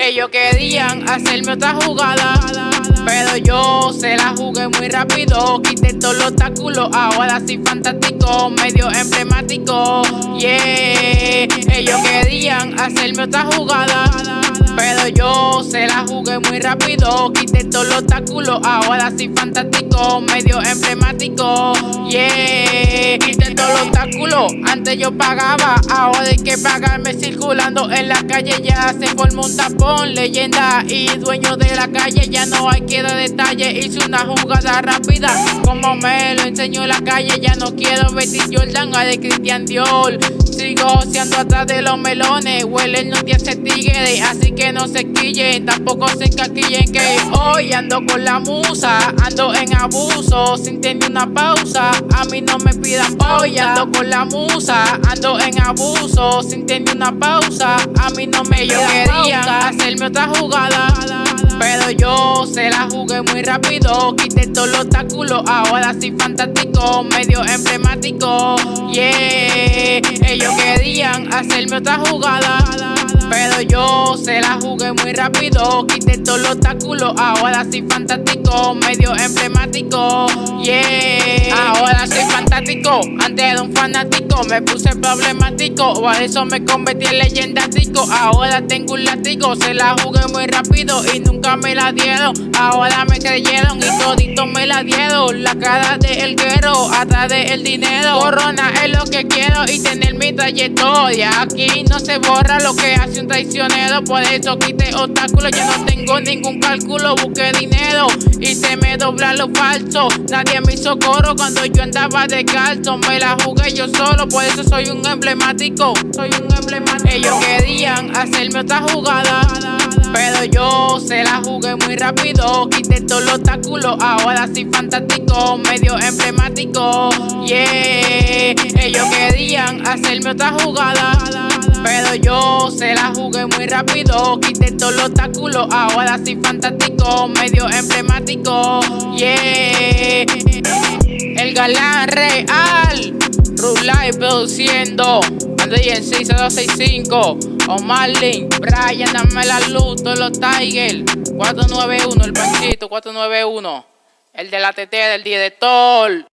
Ellos querían hacerme otra jugada. Pero yo se la jugué muy rápido. Quité todos los obstáculos. Ahora sí fantástico, medio emblemático. Yeah, ellos querían hacerme otra jugada. Pero yo se la jugué muy rápido. Quité todos los obstáculos. Ahora sí fantástico, medio emblemático. Yeah, quité todos los obstáculos. Antes yo pagaba, ahora hay que pagarme circulando en la calle. Ya se formó un tapón, leyenda y dueño de la calle. Ya no hay que dar detalle. Hice una jugada rápida, como me lo enseñó en la calle. Ya no quiero vestir Jordan a de Christian Dior. Sigo siendo atrás de los melones. Huelen no tiene tigre, así que no se quillen. Tampoco se encaquillen que hoy ando con la musa. Ando en abuso, sin tener una pausa. A mí no me pidan hoy ando con la musa. Ando en abuso, sin tener una pausa. A mí no me yo querían hacerme otra jugada. Muy rápido, quité todos los obstáculos, ahora sí fantástico, medio emblemático. Yeah, ellos querían hacerme otra jugada. Pero yo se la jugué muy rápido, quité todos los obstáculos, ahora sí fantástico, medio emblemático. Yeah, ahora soy antes era un fanático, me puse problemático, por eso me convertí en leyendático. Ahora tengo un látigo, se la jugué muy rápido y nunca me la dieron. Ahora me creyeron y todito me la dieron. La cara de el guero, atrás de el dinero. Corona es lo que quiero y tener mi trayectoria. Aquí no se borra lo que hace un traicionero, por eso quité obstáculos. Yo no tengo ningún cálculo, busqué dinero y se me dobla lo falso. Nadie me hizo coro cuando yo andaba de Me la jugué yo solo, por eso soy un emblemático. Soy un emblemático. Ellos querían hacerme otra jugada. Pero yo se la jugué muy rápido, quité todos los obstáculos, ahora sí fantástico, medio emblemático. Yeah, ellos querían hacerme otra jugada. Pero yo se la jugué muy rápido, quité todos los obstáculos, ahora sí fantástico, medio emblemático. Yeah, el galán real, Produciendo, André en 6065. O Marlin, Brian, dame la luz, todos los Tiger. 491, el panchito, 491. El de la TT del director.